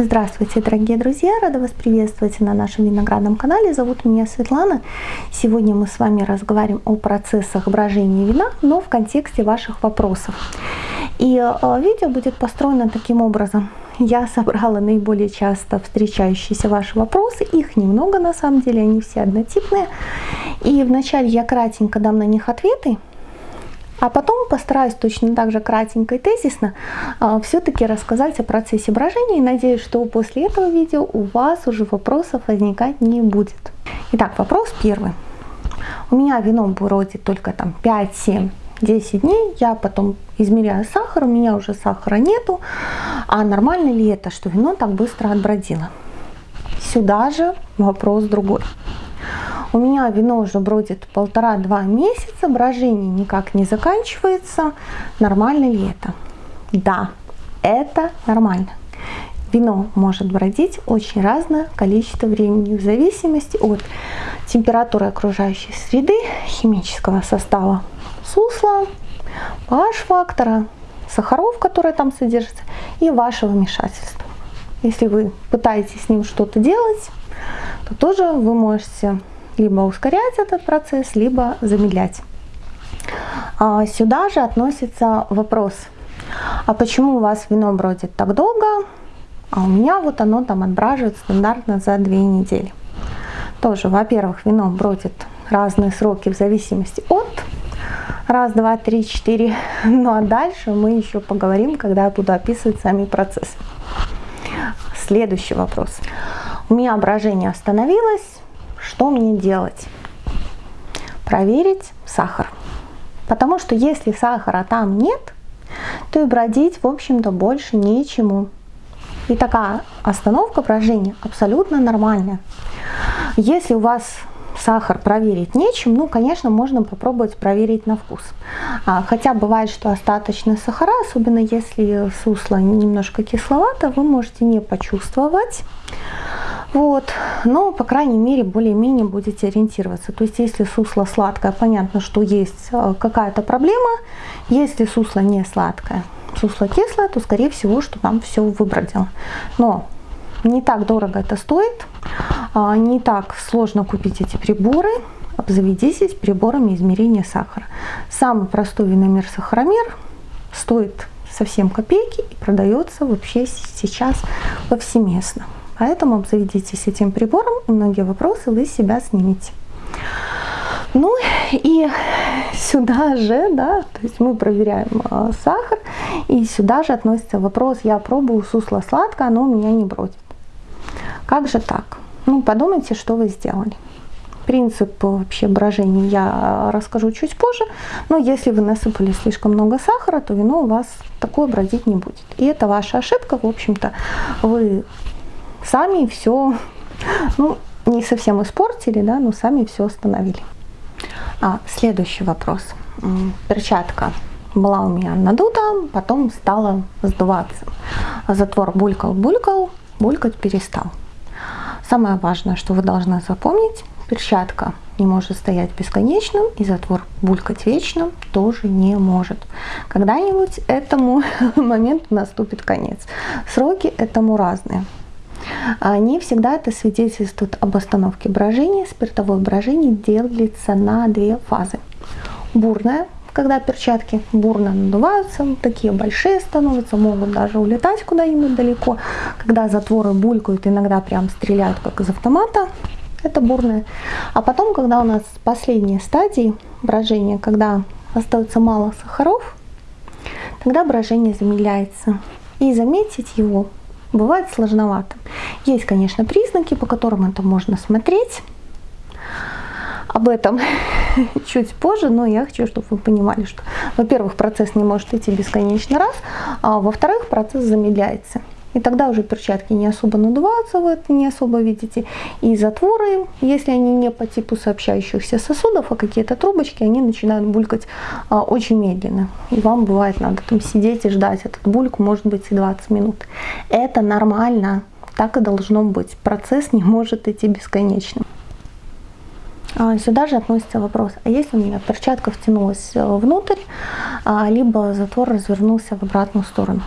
Здравствуйте, дорогие друзья! Рада вас приветствовать на нашем виноградном канале. Зовут меня Светлана. Сегодня мы с вами разговариваем о процессах брожения вина, но в контексте ваших вопросов. И э, видео будет построено таким образом. Я собрала наиболее часто встречающиеся ваши вопросы. Их немного на самом деле, они все однотипные. И вначале я кратенько дам на них ответы, а потом постараюсь точно так же кратенько и тезисно а, все-таки рассказать о процессе брожения. И надеюсь, что после этого видео у вас уже вопросов возникать не будет. Итак, вопрос первый. У меня вино бродит только там 5, 7, 10 дней. Я потом измеряю сахар, у меня уже сахара нету. А нормально ли это, что вино так быстро отбродило? Сюда же вопрос другой. У меня вино уже бродит полтора-два месяца, брожение никак не заканчивается. Нормально ли это? Да, это нормально. Вино может бродить очень разное количество времени в зависимости от температуры окружающей среды, химического состава сусла, pH-фактора, сахаров, которые там содержатся, и вашего вмешательства. Если вы пытаетесь с ним что-то делать, то тоже вы можете либо ускорять этот процесс, либо замедлять. А сюда же относится вопрос, а почему у вас вино бродит так долго, а у меня вот оно там отбраживает стандартно за две недели. Тоже, во-первых, вино бродит разные сроки в зависимости от раз, два, три, четыре. Ну а дальше мы еще поговорим, когда я буду описывать сами процессы. Следующий вопрос. У меня брожение остановилось, что мне делать? Проверить сахар. Потому что если сахара там нет, то и бродить, в общем-то, больше нечему. И такая остановка брожения абсолютно нормальная. Если у вас сахар проверить нечем, ну, конечно, можно попробовать проверить на вкус. А, хотя бывает, что остаточные сахара, особенно если сусло немножко кисловато, вы можете не почувствовать. Вот, но, по крайней мере, более-менее будете ориентироваться. То есть, если сусло сладкое, понятно, что есть э, какая-то проблема. Если сусло не сладкое, сусло кислое, то, скорее всего, что там все выбродило. Но не так дорого это стоит, а, не так сложно купить эти приборы. Обзаведитесь приборами измерения сахара. Самый простой виномер-сахаромер стоит совсем копейки и продается вообще сейчас повсеместно. Поэтому обзаведитесь этим прибором, и многие вопросы вы себя снимете. Ну и сюда же, да, то есть мы проверяем э, сахар, и сюда же относится вопрос, я пробую сусло сладкое, оно у меня не бродит. Как же так? Ну, подумайте, что вы сделали. Принцип вообще брожения я расскажу чуть позже, но если вы насыпали слишком много сахара, то вино у вас такое бродить не будет. И это ваша ошибка, в общем-то, вы сами все, ну, не совсем испортили, да, но сами все остановили. А, следующий вопрос. Перчатка была у меня надута, потом стала сдуваться. Затвор булькал-булькал, булькать перестал. Самое важное, что вы должны запомнить, перчатка не может стоять бесконечным, и затвор булькать вечно тоже не может. Когда-нибудь этому моменту наступит конец. Сроки этому разные. Не всегда это свидетельствует об остановке брожения. Спиртовое брожение делится на две фазы. Бурное, когда перчатки бурно надуваются, такие большие становятся, могут даже улетать куда-нибудь далеко. Когда затворы булькают, иногда прям стреляют как из автомата, это бурное. А потом, когда у нас последние стадии брожения, когда остается мало сахаров, тогда брожение замедляется. И заметить его бывает сложновато. Есть, конечно, признаки, по которым это можно смотреть. Об этом чуть позже, но я хочу, чтобы вы понимали, что, во-первых, процесс не может идти бесконечно раз, а во-вторых, процесс замедляется. И тогда уже перчатки не особо надуваются, вы это не особо видите. И затворы, если они не по типу сообщающихся сосудов, а какие-то трубочки, они начинают булькать а, очень медленно. И вам бывает надо там сидеть и ждать этот бульк, может быть и 20 минут. Это нормально, так и должно быть. Процесс не может идти бесконечно. А, сюда же относится вопрос, а если у меня перчатка втянулась э, внутрь, а, либо затвор развернулся в обратную сторону?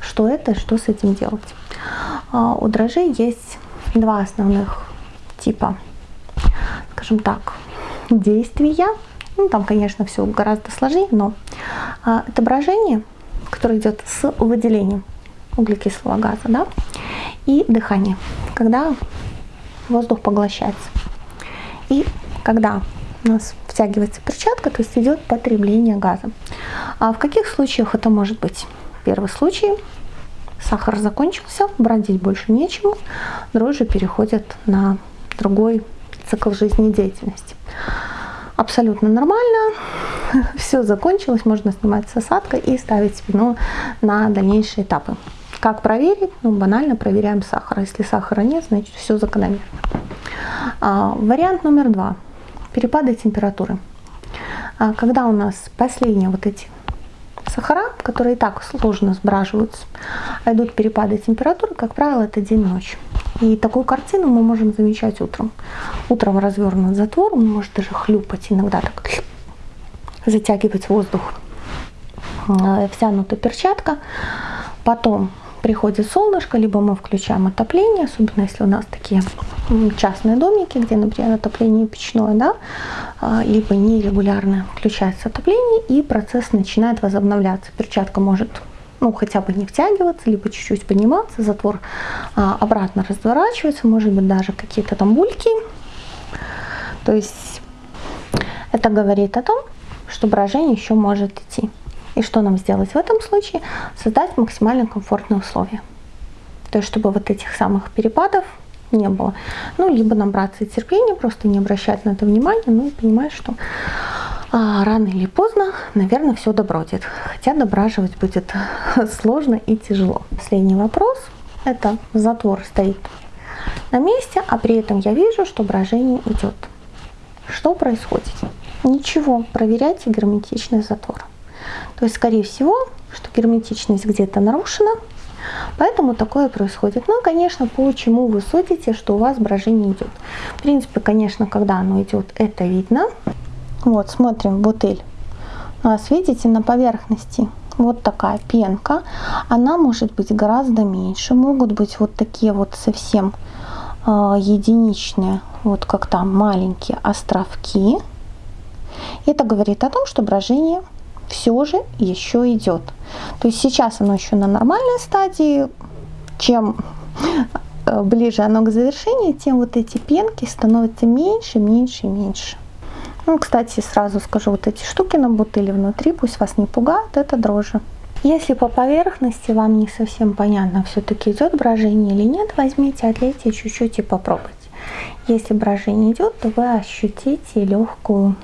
Что это, что с этим делать. А, у дрожжей есть два основных типа, скажем так, действия. Ну, там, конечно, все гораздо сложнее, но а, это брожение, которое идет с выделением углекислого газа, да, и дыхание, когда воздух поглощается. И когда у нас втягивается перчатка, то есть идет потребление газа. А в каких случаях это может быть? Первый случай сахар закончился, бродить больше нечему, дрожжи переходят на другой цикл жизнедеятельности. Абсолютно нормально, все закончилось, можно снимать с осадкой и ставить спину на дальнейшие этапы. Как проверить? Ну, банально проверяем сахар. Если сахара нет, значит все закономерно. А, вариант номер два. Перепады температуры. А, когда у нас последние вот эти сахара, которые и так сложно сбраживаются, а идут перепады температуры, как правило, это день-ночь. И такую картину мы можем замечать утром. Утром развернут затвор, он может даже хлюпать, иногда так затягивать воздух. Э, втянута перчатка. Потом приходит солнышко, либо мы включаем отопление, особенно если у нас такие частные домики, где, например, отопление печное, да, а, либо нерегулярно включается отопление, и процесс начинает возобновляться. Перчатка может ну, хотя бы не втягиваться, либо чуть-чуть подниматься, затвор а, обратно разворачивается, может быть, даже какие-то там бульки. То есть это говорит о том, что брожение еще может идти. И что нам сделать в этом случае? Создать максимально комфортные условия. То есть, чтобы вот этих самых перепадов не было. Ну, либо набраться терпения, просто не обращать на это внимания, ну и понимать, что а, рано или поздно, наверное, все добродит. Хотя дображивать будет сложно и тяжело. Последний вопрос. Это затвор стоит на месте, а при этом я вижу, что брожение идет. Что происходит? Ничего, проверяйте герметичность затвора. То есть, скорее всего, что герметичность где-то нарушена, поэтому такое происходит. Ну, конечно, почему вы судите, что у вас брожение идет. В принципе, конечно, когда оно идет, это видно. Вот, смотрим, бутыль. У нас, видите, на поверхности вот такая пенка. Она может быть гораздо меньше. Могут быть вот такие вот совсем э, единичные, вот как там маленькие островки. Это говорит о том, что брожение все же еще идет. То есть сейчас оно еще на нормальной стадии. Чем э, ближе оно к завершению, тем вот эти пенки становятся меньше, меньше меньше. Ну, кстати, сразу скажу, вот эти штуки на бутыле внутри, пусть вас не пугают, это дрожжи. Если по поверхности вам не совсем понятно, все-таки идет брожение или нет, возьмите, отлейте чуть-чуть и попробуйте. Если брожение идет, то вы ощутите легкую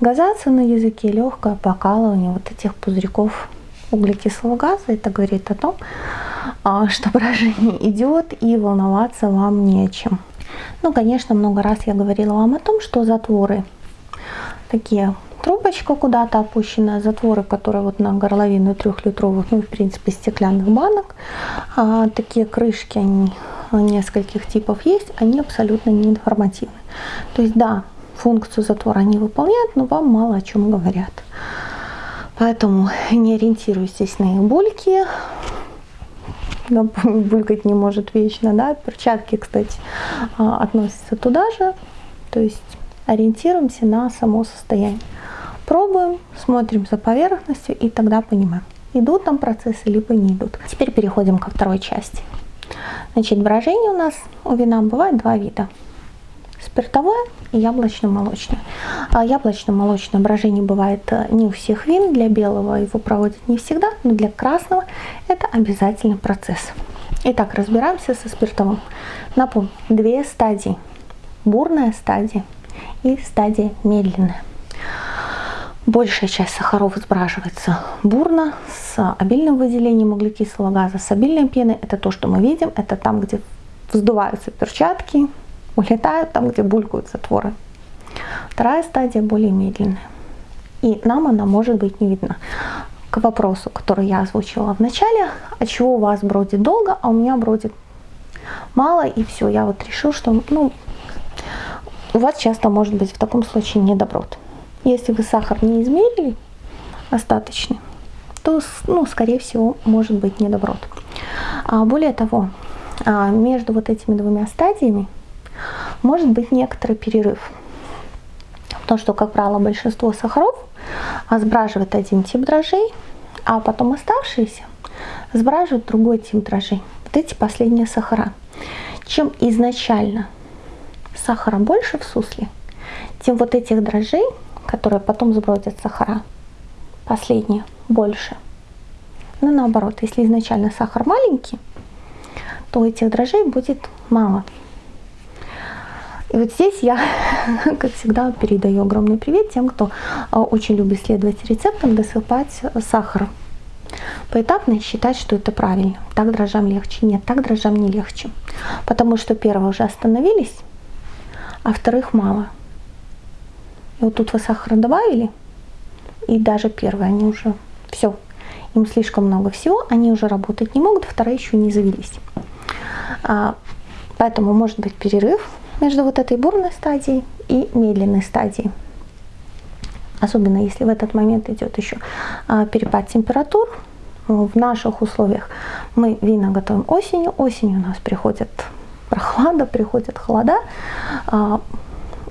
газацию на языке, легкое покалывание вот этих пузырьков углекислого газа. Это говорит о том, а, что брожение идет и волноваться вам не о чем. Ну, конечно, много раз я говорила вам о том, что затворы такие трубочка куда-то опущенная, затворы, которые вот на горловину трехлитровых, ну, в принципе, стеклянных банок, а, такие крышки, они нескольких типов есть, они абсолютно не информативны. То есть, да, функцию затвора они выполняют, но вам мало о чем говорят. Поэтому не ориентируйтесь на их бульки, булькать не может вечно, да, перчатки, кстати, а, относятся туда же, то есть ориентируемся на само состояние. Пробуем, смотрим за поверхностью и тогда понимаем, идут там процессы, либо не идут. Теперь переходим ко второй части. Значит, брожение у нас у вина бывает два вида спиртовое и яблочно-молочное. А яблочно-молочное брожение бывает э, не у всех вин, для белого его проводят не всегда, но для красного это обязательный процесс. Итак, разбираемся со спиртовым. Напомню, две стадии. Бурная стадия и стадия медленная. Большая часть сахаров сбраживается бурно, с обильным выделением углекислого газа, с обильной пеной. Это то, что мы видим, это там, где вздуваются перчатки, улетают там, где булькают затворы. Вторая стадия более медленная. И нам она может быть не видна. К вопросу, который я озвучила в начале, от чего у вас бродит долго, а у меня бродит мало, и все, я вот решил, что ну, у вас часто может быть в таком случае недоброт. Если вы сахар не измерили остаточный, то, ну, скорее всего, может быть недоброт. А более того, а, между вот этими двумя стадиями может быть некоторый перерыв. Потому что, как правило, большинство сахаров сбраживает один тип дрожжей, а потом оставшиеся сбраживают другой тип дрожжей. Вот эти последние сахара. Чем изначально сахара больше в сусле, тем вот этих дрожжей, которые потом сбродят сахара, последние больше. Но наоборот, если изначально сахар маленький, то этих дрожжей будет мало. И вот здесь я, как всегда, передаю огромный привет тем, кто а, очень любит следовать рецептам, досыпать сахар. Поэтапно считать, что это правильно. Так дрожжам легче. Нет, так дрожжам не легче. Потому что первые уже остановились, а вторых мало. И вот тут вы сахар добавили, и даже первые, они уже все, им слишком много всего, они уже работать не могут, вторые еще не завелись. А, поэтому может быть перерыв между вот этой бурной стадией и медленной стадией. Особенно если в этот момент идет еще а, перепад температур. В наших условиях мы вина готовим осенью. Осенью у нас приходит прохлада, приходит холода. А,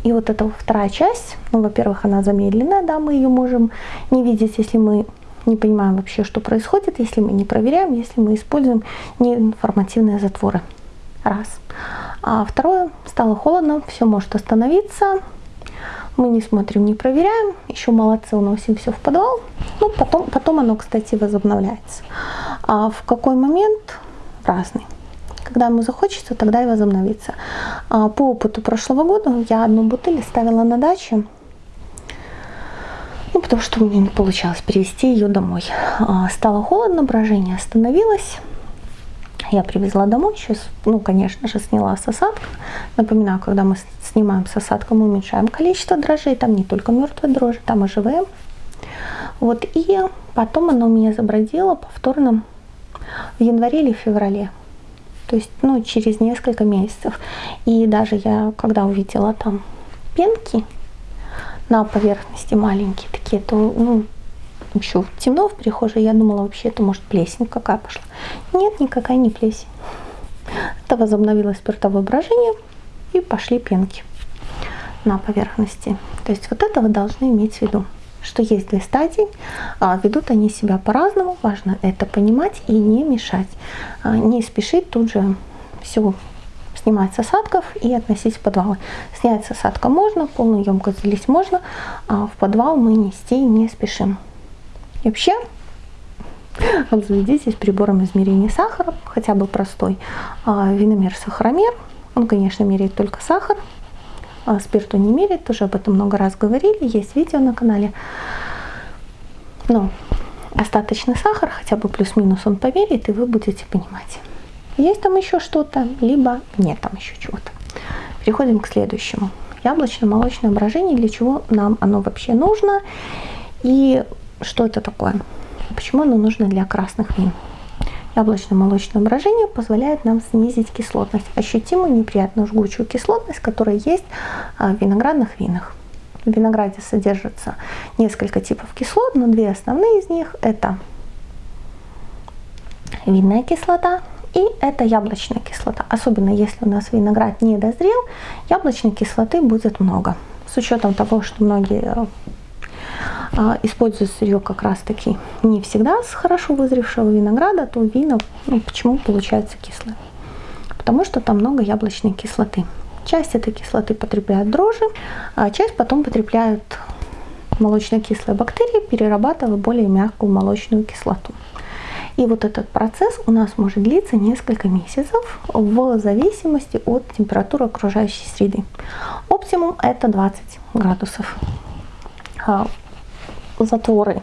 и вот эта вторая часть, ну, во-первых, она замедленная, да, мы ее можем не видеть, если мы не понимаем вообще, что происходит, если мы не проверяем, если мы используем неинформативные затворы. Раз. А второе, стало холодно, все может остановиться. Мы не смотрим, не проверяем. Еще молодцы, уносим все в подвал. Ну, потом, потом оно, кстати, возобновляется. А в какой момент? Разный. Когда ему захочется, тогда и возобновится. А по опыту прошлого года я одну бутыль ставила на даче. Ну, потому что у меня не получалось перевести ее домой. А, стало холодно, брожение остановилось. Я привезла домой, сейчас, ну, конечно же, сняла с осадка. Напоминаю, когда мы снимаем с осадка, мы уменьшаем количество дрожжей. Там не только мертвые дрожжи, там и живые. Вот, и потом она у меня забродила повторно в январе или феврале. То есть, ну, через несколько месяцев. И даже я, когда увидела там пенки на поверхности маленькие такие, то, ну, еще темно в прихожей, я думала, вообще это может плесень какая пошла. Нет, никакая не плесень. Это возобновилось спиртовое брожение и пошли пенки на поверхности. То есть вот это вы должны иметь в виду, что есть две стадии, а ведут они себя по-разному, важно это понимать и не мешать, а не спешить тут же все снимать с осадков и относить в подвалы. Снять с осадка можно, полную емкость залить можно, а в подвал мы нести не спешим. И вообще, обзаведитесь прибором измерения сахара, хотя бы простой. А, виномер-сахаромер. Он, конечно, меряет только сахар. А спирту не меряет, тоже об этом много раз говорили. Есть видео на канале. Но остаточный сахар, хотя бы плюс-минус он померяет, и вы будете понимать, есть там еще что-то, либо нет там еще чего-то. Переходим к следующему. Яблочно-молочное брожение, для чего нам оно вообще нужно. И что это такое? Почему оно нужно для красных вин? Яблочно-молочное брожение позволяет нам снизить кислотность, ощутимую неприятную жгучую кислотность, которая есть в виноградных винах. В винограде содержится несколько типов кислот, но две основные из них это винная кислота и это яблочная кислота. Особенно если у нас виноград не дозрел, яблочной кислоты будет много. С учетом того, что многие а, используют сырье как раз таки не всегда с хорошо вызревшего винограда, то вина ну, почему получается кислое? Потому что там много яблочной кислоты. Часть этой кислоты потребляют дрожжи, а часть потом потребляют молочно-кислые бактерии, перерабатывая более мягкую молочную кислоту. И вот этот процесс у нас может длиться несколько месяцев в зависимости от температуры окружающей среды. Оптимум это 20 градусов. Затворы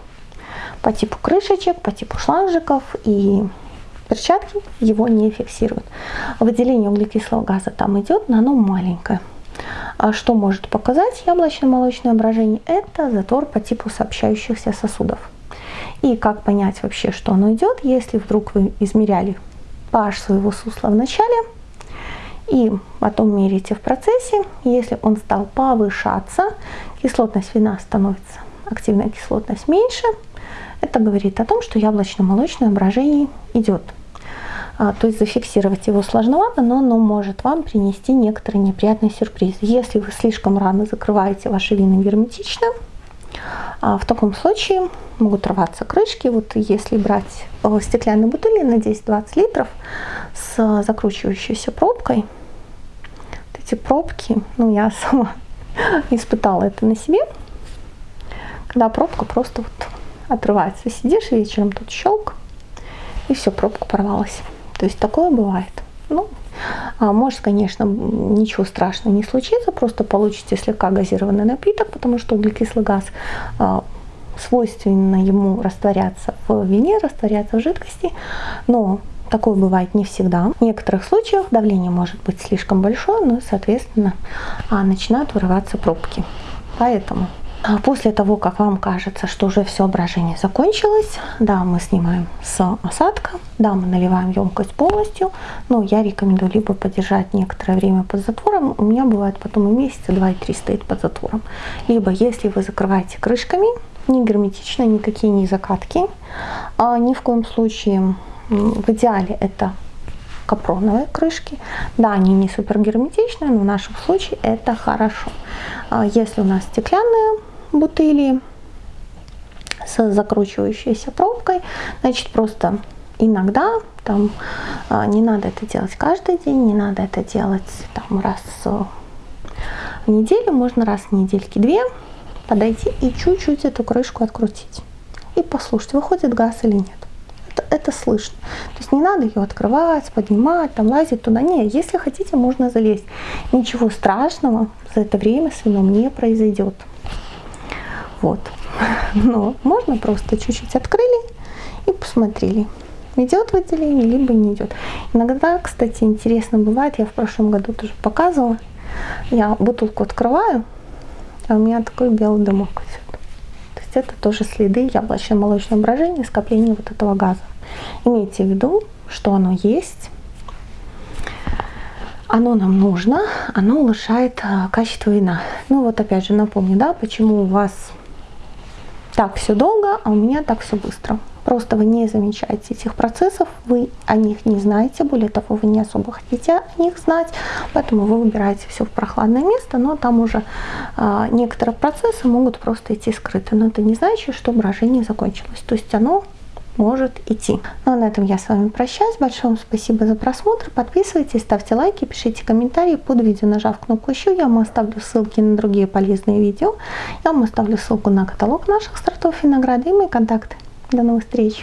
по типу крышечек, по типу шланжиков и перчатки его не фиксируют. Выделение углекислого газа там идет, но оно маленькое. А что может показать яблочно-молочное брожение? Это затвор по типу сообщающихся сосудов. И как понять вообще, что оно идет, если вдруг вы измеряли pH своего сусла в начале, и потом мерите в процессе, если он стал повышаться, кислотность вина становится активная кислотность меньше, это говорит о том, что яблочно-молочное брожение идет. А, то есть зафиксировать его сложновато, но оно может вам принести некоторые неприятные сюрпризы. Если вы слишком рано закрываете ваши вины герметично, а, в таком случае могут рваться крышки. Вот если брать стеклянные бутыли на 10-20 литров с закручивающейся пробкой, вот эти пробки, ну я сама испытала это на себе, когда пробка просто вот отрывается. Сидишь вечером, тут щелк, и все, пробка порвалась. То есть такое бывает. Ну, а может, конечно, ничего страшного не случится, просто получите слегка газированный напиток, потому что углекислый газ а, свойственно ему растворяться в вине, растворяться в жидкости, но такое бывает не всегда. В некоторых случаях давление может быть слишком большое, но, соответственно, а, начинают вырываться пробки. Поэтому после того, как вам кажется, что уже все брожение закончилось, да, мы снимаем с осадка, да, мы наливаем емкость полностью, но я рекомендую либо подержать некоторое время под затвором, у меня бывает потом и месяца 2-3 стоит под затвором, либо если вы закрываете крышками, не герметично, никакие не закатки, а ни в коем случае, в идеале это капроновые крышки. Да, они не супер герметичные, но в нашем случае это хорошо. А если у нас стеклянные бутыли с закручивающейся пробкой. Значит, просто иногда, там, а, не надо это делать каждый день, не надо это делать там, раз в неделю, можно раз в недельки две подойти и чуть-чуть эту крышку открутить. И послушать, выходит газ или нет. Это, это слышно. То есть не надо ее открывать, поднимать, там лазить туда. Нет, если хотите, можно залезть. Ничего страшного за это время с вином не произойдет. Вот. Но можно просто чуть-чуть открыли и посмотрели, идет выделение, либо не идет. Иногда, кстати, интересно бывает, я в прошлом году тоже показывала, я бутылку открываю, а у меня такой белый дымок идет. То есть это тоже следы яблочно-молочного брожения, скопления вот этого газа. Имейте в виду, что оно есть, оно нам нужно, оно улучшает а, качество вина. Ну вот опять же напомню, да, почему у вас так все долго, а у меня так все быстро. Просто вы не замечаете этих процессов, вы о них не знаете, более того, вы не особо хотите о них знать, поэтому вы выбираете все в прохладное место, но там уже э, некоторые процессы могут просто идти скрыто. Но это не значит, что брожение закончилось. То есть оно может идти. Ну а на этом я с вами прощаюсь. Большое вам спасибо за просмотр. Подписывайтесь, ставьте лайки, пишите комментарии под видео, нажав кнопку еще. Я вам оставлю ссылки на другие полезные видео. Я вам оставлю ссылку на каталог наших сортов винограда и мои контакты. До новых встреч!